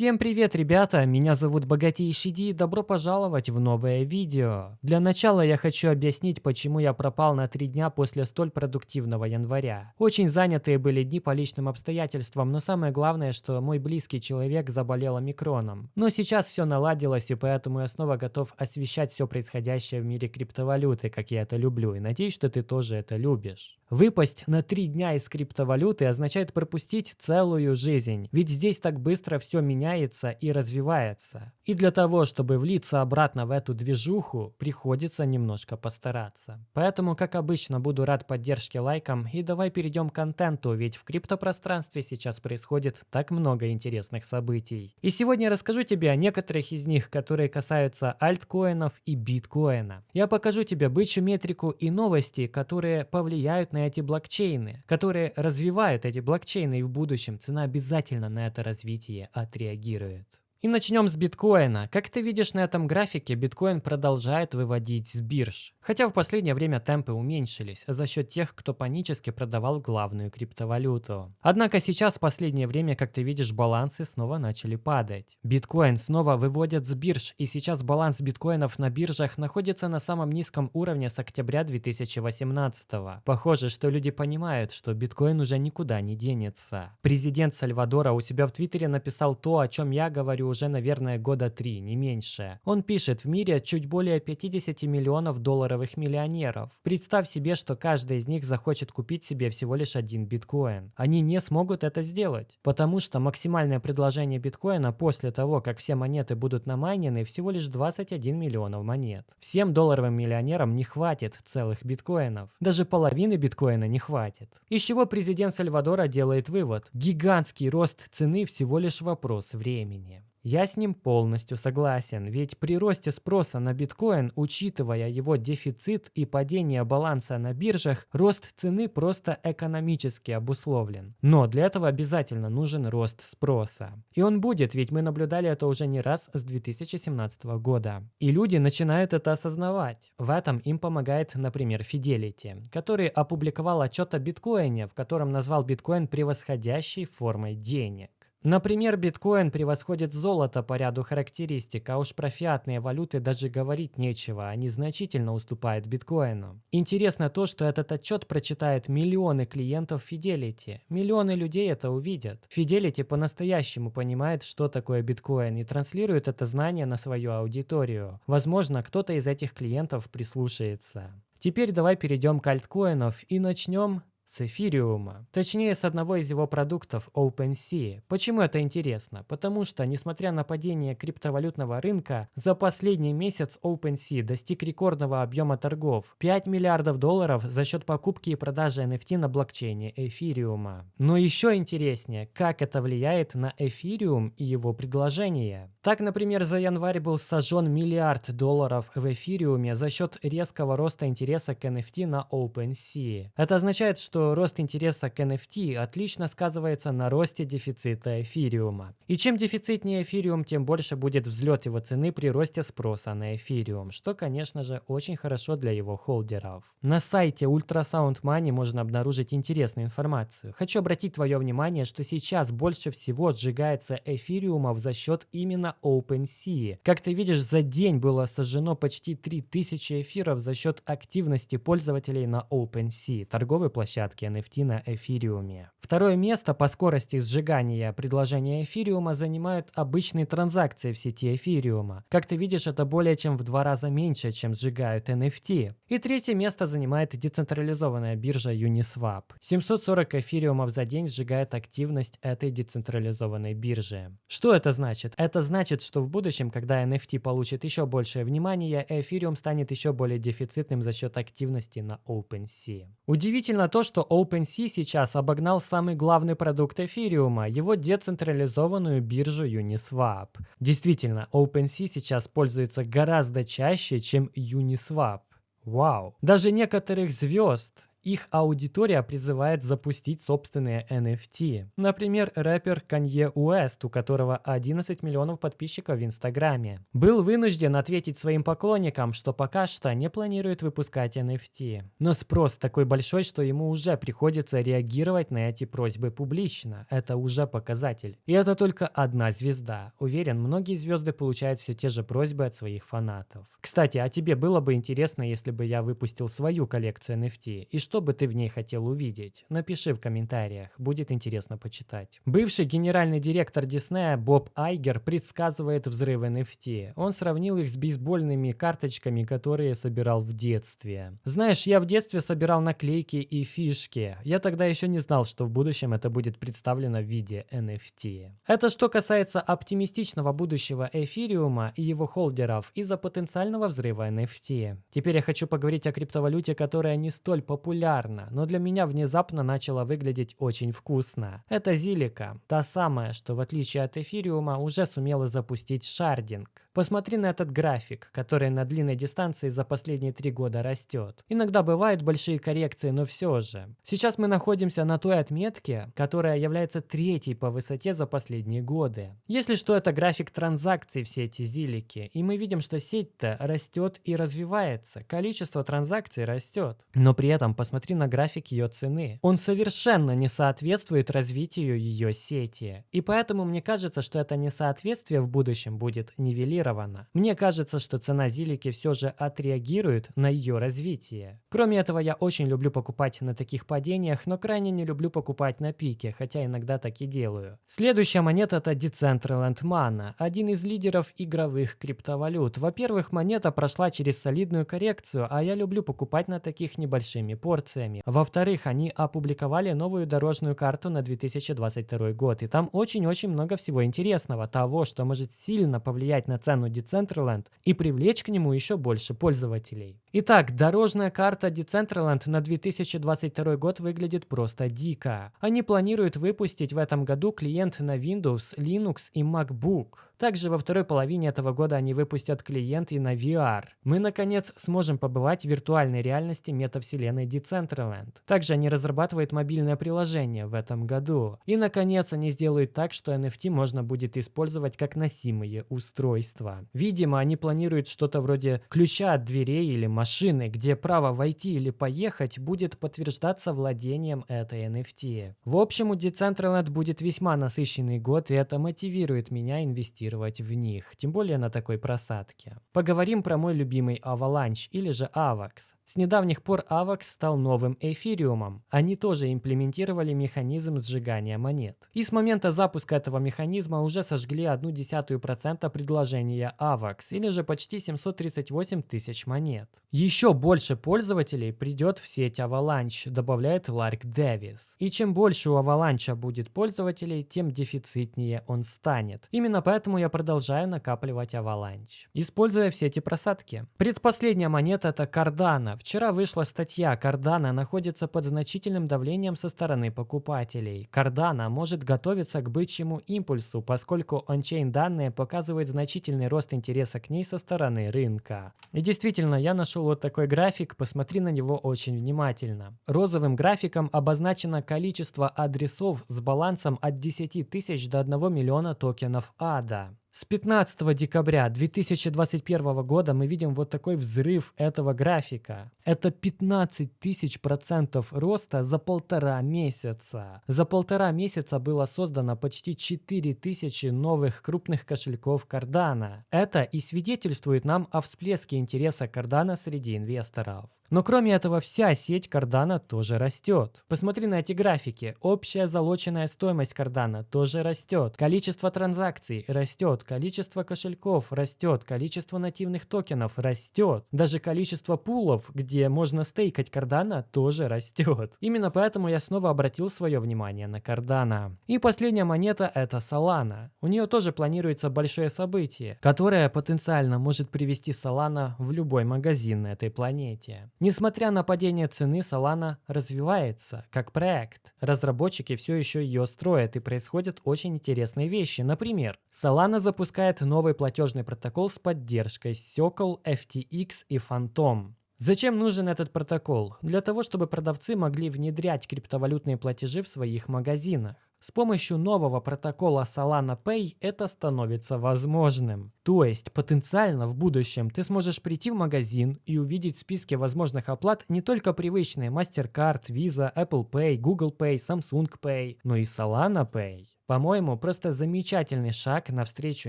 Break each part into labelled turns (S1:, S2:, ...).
S1: Всем привет, ребята! Меня зовут Богатейший Ди и добро пожаловать в новое видео. Для начала я хочу объяснить, почему я пропал на три дня после столь продуктивного января. Очень занятые были дни по личным обстоятельствам, но самое главное, что мой близкий человек заболел омикроном. Но сейчас все наладилось, и поэтому я снова готов освещать все происходящее в мире криптовалюты, как я это люблю, и надеюсь, что ты тоже это любишь. Выпасть на три дня из криптовалюты означает пропустить целую жизнь, ведь здесь так быстро все меняется и развивается. И для того, чтобы влиться обратно в эту движуху, приходится немножко постараться. Поэтому, как обычно, буду рад поддержке лайком и давай перейдем к контенту, ведь в криптопространстве сейчас происходит так много интересных событий. И сегодня я расскажу тебе о некоторых из них, которые касаются альткоинов и биткоина. Я покажу тебе бычью метрику и новости, которые повлияют на на эти блокчейны, которые развивают эти блокчейны, и в будущем цена обязательно на это развитие отреагирует. И начнем с биткоина. Как ты видишь на этом графике, биткоин продолжает выводить с бирж. Хотя в последнее время темпы уменьшились за счет тех, кто панически продавал главную криптовалюту. Однако сейчас в последнее время, как ты видишь, балансы снова начали падать. Биткоин снова выводят с бирж, и сейчас баланс биткоинов на биржах находится на самом низком уровне с октября 2018 -го. Похоже, что люди понимают, что биткоин уже никуда не денется. Президент Сальвадора у себя в Твиттере написал то, о чем я говорю уже, наверное, года три, не меньше. Он пишет, в мире чуть более 50 миллионов долларовых миллионеров. Представь себе, что каждый из них захочет купить себе всего лишь один биткоин. Они не смогут это сделать, потому что максимальное предложение биткоина после того, как все монеты будут намайнены, всего лишь 21 миллионов монет. Всем долларовым миллионерам не хватит целых биткоинов. Даже половины биткоина не хватит. Из чего президент Сальвадора делает вывод? Гигантский рост цены всего лишь вопрос времени. Я с ним полностью согласен, ведь при росте спроса на биткоин, учитывая его дефицит и падение баланса на биржах, рост цены просто экономически обусловлен. Но для этого обязательно нужен рост спроса. И он будет, ведь мы наблюдали это уже не раз с 2017 года. И люди начинают это осознавать. В этом им помогает, например, Fidelity, который опубликовал отчет о биткоине, в котором назвал биткоин превосходящей формой денег. Например, биткоин превосходит золото по ряду характеристик, а уж про фиатные валюты даже говорить нечего, они значительно уступают биткоину. Интересно то, что этот отчет прочитают миллионы клиентов Fidelity. Миллионы людей это увидят. Fidelity по-настоящему понимает, что такое биткоин и транслирует это знание на свою аудиторию. Возможно, кто-то из этих клиентов прислушается. Теперь давай перейдем к альткоинов и начнем с эфириума. Точнее, с одного из его продуктов OpenSea. Почему это интересно? Потому что, несмотря на падение криптовалютного рынка, за последний месяц OpenSea достиг рекордного объема торгов – 5 миллиардов долларов за счет покупки и продажи NFT на блокчейне эфириума. Но еще интереснее, как это влияет на эфириум и его предложение. Так, например, за январь был сожжен миллиард долларов в эфириуме за счет резкого роста интереса к NFT на OpenSea. Это означает, что что рост интереса к NFT отлично сказывается на росте дефицита эфириума. И чем дефицитнее эфириум, тем больше будет взлет его цены при росте спроса на эфириум, что, конечно же, очень хорошо для его холдеров. На сайте Ultrasound Money можно обнаружить интересную информацию. Хочу обратить твое внимание, что сейчас больше всего сжигается эфириумов за счет именно OpenSea. Как ты видишь, за день было сожжено почти 3000 эфиров за счет активности пользователей на OpenSea, торговой площадке площадки NFT на эфириуме. Второе место по скорости сжигания предложения эфириума занимают обычные транзакции в сети эфириума. Как ты видишь, это более чем в два раза меньше, чем сжигают NFT. И третье место занимает децентрализованная биржа Uniswap. 740 эфириумов за день сжигает активность этой децентрализованной биржи. Что это значит? Это значит, что в будущем, когда NFT получит еще большее внимание, эфириум станет еще более дефицитным за счет активности на OpenSea. Удивительно то, что OpenSea сейчас обогнал самый главный продукт эфириума, его децентрализованную биржу Uniswap. Действительно, OpenSea сейчас пользуется гораздо чаще, чем Uniswap. Вау. Даже некоторых звезд их аудитория призывает запустить собственные NFT. Например, рэпер Канье Уэст, у которого 11 миллионов подписчиков в Инстаграме, был вынужден ответить своим поклонникам, что пока что не планирует выпускать NFT. Но спрос такой большой, что ему уже приходится реагировать на эти просьбы публично. Это уже показатель. И это только одна звезда. Уверен, многие звезды получают все те же просьбы от своих фанатов. Кстати, а тебе было бы интересно, если бы я выпустил свою коллекцию NFT? И бы ты в ней хотел увидеть? Напиши в комментариях, будет интересно почитать. Бывший генеральный директор Диснея Боб Айгер предсказывает взрыв NFT. Он сравнил их с бейсбольными карточками, которые собирал в детстве. Знаешь, я в детстве собирал наклейки и фишки. Я тогда еще не знал, что в будущем это будет представлено в виде NFT. Это что касается оптимистичного будущего эфириума и его холдеров из-за потенциального взрыва NFT. Теперь я хочу поговорить о криптовалюте, которая не столь популярна популярна, но для меня внезапно начала выглядеть очень вкусно. Это Зилика, та самая, что в отличие от эфириума уже сумела запустить шардинг. Посмотри на этот график, который на длинной дистанции за последние три года растет. Иногда бывают большие коррекции, но все же. Сейчас мы находимся на той отметке, которая является третьей по высоте за последние годы. Если что, это график транзакций в сети Зилики, и мы видим, что сеть-то растет и развивается, количество транзакций растет. Но при этом посмотри на график ее цены. Он совершенно не соответствует развитию ее сети. И поэтому мне кажется, что это несоответствие в будущем будет нивелировано зафиксировано. Мне кажется, что цена Зилики все же отреагирует на ее развитие. Кроме этого, я очень люблю покупать на таких падениях, но крайне не люблю покупать на пике, хотя иногда так и делаю. Следующая монета это Decentraland Mana, один из лидеров игровых криптовалют. Во-первых, монета прошла через солидную коррекцию, а я люблю покупать на таких небольшими порциями. Во-вторых, они опубликовали новую дорожную карту на 2022 год, и там очень-очень много всего интересного, того, что может сильно повлиять на цену цену Decentraland и привлечь к нему еще больше пользователей. Итак, дорожная карта Decentraland на 2022 год выглядит просто дико. Они планируют выпустить в этом году клиент на Windows, Linux и MacBook. Также во второй половине этого года они выпустят клиент и на VR. Мы, наконец, сможем побывать в виртуальной реальности метавселенной Decentraland. Также они разрабатывают мобильное приложение в этом году. И, наконец, они сделают так, что NFT можно будет использовать как носимые устройства. Видимо, они планируют что-то вроде ключа от дверей или машины, где право войти или поехать будет подтверждаться владением этой NFT. В общем, у Decentraland будет весьма насыщенный год, и это мотивирует меня инвестировать в них, тем более на такой просадке. Поговорим про мой любимый Avalanche или же AVAX. С недавних пор AVAX стал новым эфириумом. Они тоже имплементировали механизм сжигания монет. И с момента запуска этого механизма уже сожгли одну десятую процента предложения AVAX, или же почти 738 тысяч монет. Еще больше пользователей придет в сеть Avalanche, добавляет Ларк Дэвис. И чем больше у Avalanche будет пользователей, тем дефицитнее он станет. Именно поэтому я продолжаю накапливать Avalanche, используя все эти просадки. Предпоследняя монета это Cardano. Вчера вышла статья, Cardano находится под значительным давлением со стороны покупателей. Cardano может готовиться к бычьему импульсу, поскольку ончейн данные показывают значительный рост интереса к ней со стороны рынка. И действительно, я нашел вот такой график, посмотри на него очень внимательно. Розовым графиком обозначено количество адресов с балансом от 10 тысяч до 1 миллиона токенов ADA. С 15 декабря 2021 года мы видим вот такой взрыв этого графика. Это 15 тысяч процентов роста за полтора месяца. За полтора месяца было создано почти 4 тысячи новых крупных кошельков Cardano. Это и свидетельствует нам о всплеске интереса Cardano среди инвесторов. Но кроме этого, вся сеть Cardano тоже растет. Посмотри на эти графики. Общая залоченная стоимость Cardano тоже растет. Количество транзакций растет. Количество кошельков растет. Количество нативных токенов растет. Даже количество пулов, где можно стейкать Cardano, тоже растет. Именно поэтому я снова обратил свое внимание на Cardano. И последняя монета это Solana. У нее тоже планируется большое событие, которое потенциально может привести Solana в любой магазин на этой планете. Несмотря на падение цены, Solana развивается как проект. Разработчики все еще ее строят и происходят очень интересные вещи. Например, Solana запускает новый платежный протокол с поддержкой Circle, FTX и Phantom. Зачем нужен этот протокол? Для того, чтобы продавцы могли внедрять криптовалютные платежи в своих магазинах. С помощью нового протокола Solana Pay это становится возможным. То есть потенциально в будущем ты сможешь прийти в магазин и увидеть в списке возможных оплат не только привычные MasterCard, Visa, Apple Pay, Google Pay, Samsung Pay, но и Solana Pay. По-моему, просто замечательный шаг навстречу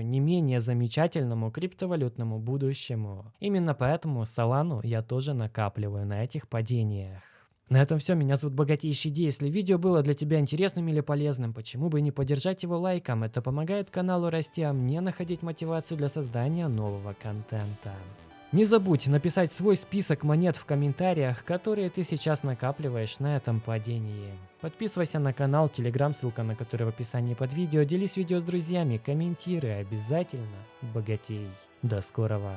S1: не менее замечательному криптовалютному будущему. Именно поэтому Solana я тоже накапливаю на этих падениях. На этом все. Меня зовут Богатейший Ди. Если видео было для тебя интересным или полезным, почему бы не поддержать его лайком? Это помогает каналу расти, а мне находить мотивацию для создания нового контента. Не забудь написать свой список монет в комментариях, которые ты сейчас накапливаешь на этом падении. Подписывайся на канал, телеграм, ссылка на который в описании под видео. Делись видео с друзьями, комментируй обязательно. Богатей. До скорого.